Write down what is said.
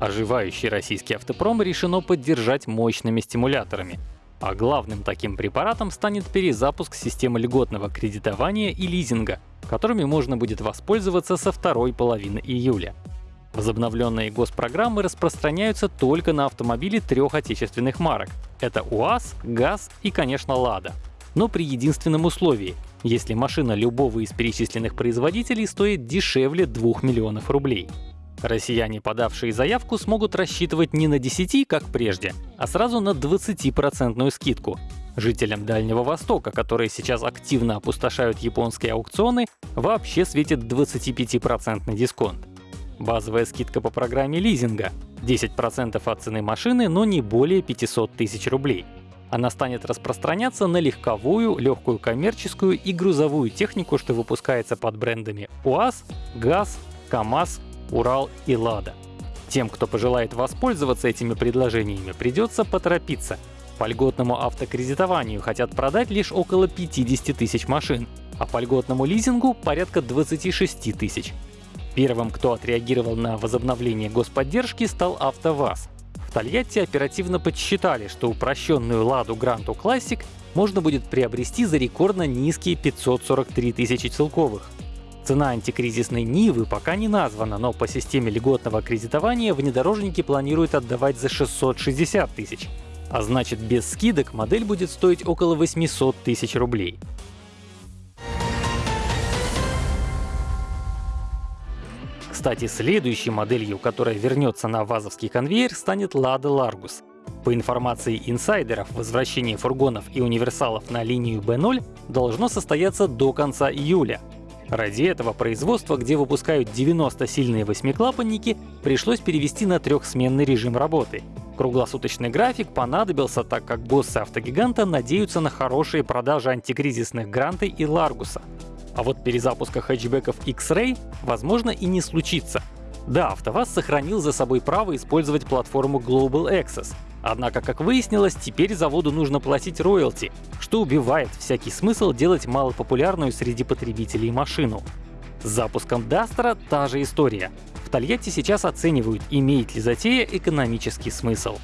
Оживающий российский автопром решено поддержать мощными стимуляторами. А главным таким препаратом станет перезапуск системы льготного кредитования и лизинга, которыми можно будет воспользоваться со второй половины июля. Возобновленные госпрограммы распространяются только на автомобили трех отечественных марок. Это УАЗ, ГАЗ и, конечно, Лада. Но при единственном условии — если машина любого из перечисленных производителей стоит дешевле 2 миллионов рублей. Россияне, подавшие заявку, смогут рассчитывать не на 10, как прежде, а сразу на 20% скидку. Жителям Дальнего Востока, которые сейчас активно опустошают японские аукционы, вообще светит 25% дисконт. Базовая скидка по программе лизинга — 10% от цены машины, но не более 500 тысяч рублей. Она станет распространяться на легковую, легкую коммерческую и грузовую технику, что выпускается под брендами УАЗ, ГАЗ, КАМАЗ, Урал и Лада. Тем, кто пожелает воспользоваться этими предложениями, придется поторопиться. По льготному автокредитованию хотят продать лишь около 50 тысяч машин, а по льготному лизингу — порядка 26 тысяч. Первым, кто отреагировал на возобновление господдержки, стал АвтоВАЗ. В Тольятти оперативно подсчитали, что упрощенную «Ладу Гранту Classic можно будет приобрести за рекордно низкие 543 тысячи целковых. Цена антикризисной Нивы пока не названа, но по системе льготного кредитования внедорожники планируют отдавать за 660 тысяч. А значит, без скидок модель будет стоить около 800 тысяч рублей. Кстати, следующей моделью, которая вернется на ВАЗовский конвейер, станет Lada Largus. По информации инсайдеров, возвращение фургонов и универсалов на линию B0 должно состояться до конца июля. Ради этого производства, где выпускают 90 сильные восьмиклапанники, пришлось перевести на трехсменный режим работы. Круглосуточный график понадобился, так как боссы автогиганта надеются на хорошие продажи антикризисных Гранты и Ларгуса. А вот перезапуска хэтчбеков X-Ray возможно и не случится. Да, АвтоВАЗ сохранил за собой право использовать платформу Global Access. Однако, как выяснилось, теперь заводу нужно платить роялти, что убивает всякий смысл делать малопопулярную среди потребителей машину. С запуском Дастера та же история. В Тольятти сейчас оценивают, имеет ли затея экономический смысл.